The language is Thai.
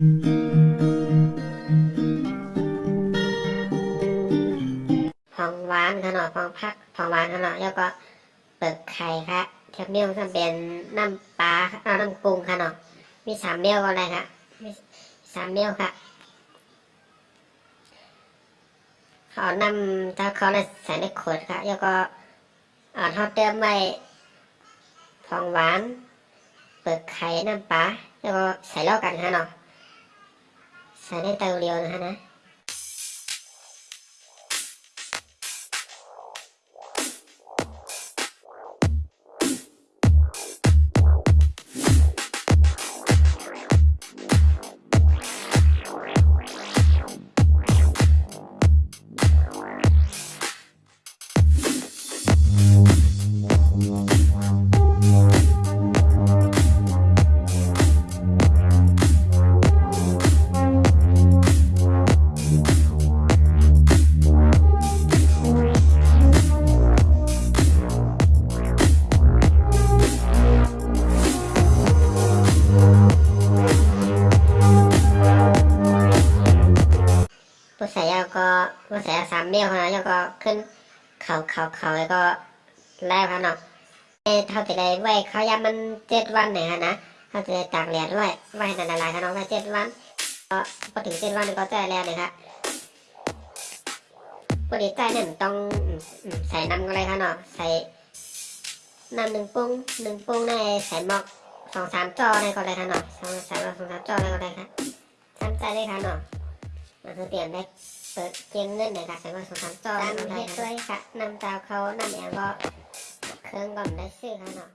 ผองหวานขนาดผองพักผองหวานขนาดแล้วก็เปิดไข่ค่ะเทียบเมี่ยวจะเป็นน้ำปลาเอาน้ำปรุงค่ะเนาะมีสามเมี่ยวก็อะไรค่ะมีสามเมี่ยวค่ะเขานำถ้าเขาใส่ในขวดค่ะแล้วก็เอาทอดเติมไว้ผองหวาน เปิดไข่น้ำปลาแล้วก็ใส่เล่ากันค่ะเนาะ ใส่ในเตาเรียวนะฮะนะ ใส่ยาก็ผู้ใส่ยสามเมี่ยวนะแล้วก็ขึ้นเขาเขาเขาแล้วก็แล้วครับเนาะเอ้เท่าที่ได้ไว้เขายามันเจ็ดวันเนี่ยนะเท่าที่ได้ตากแดดไว้ไว้ให้นานๆครับเนาะไว้เจ็ดวันก็พอถึงเจ็ดวันก็จะแล้วนะครับปกติใจเนี่ยมันต้องใส่น้ำก็เลยครับเนาะใส่น้ำหนึ่งปุ้งหนึ่งปุ้งในใส่หมอกสองสามจอในก็เลยครับเนาะสองส่หมอสองสามจอในก็เลยครับทำใจเลยครับเนาะ มันคือเปลี่ยนได้เปิดเกมเงินในการใช้ว่าสงครามจอตามเฮ็ดด้วยค่ะนำตาวเขานำอย่างก็เครื่องก่อนได้ซื้อค่ะเนาะ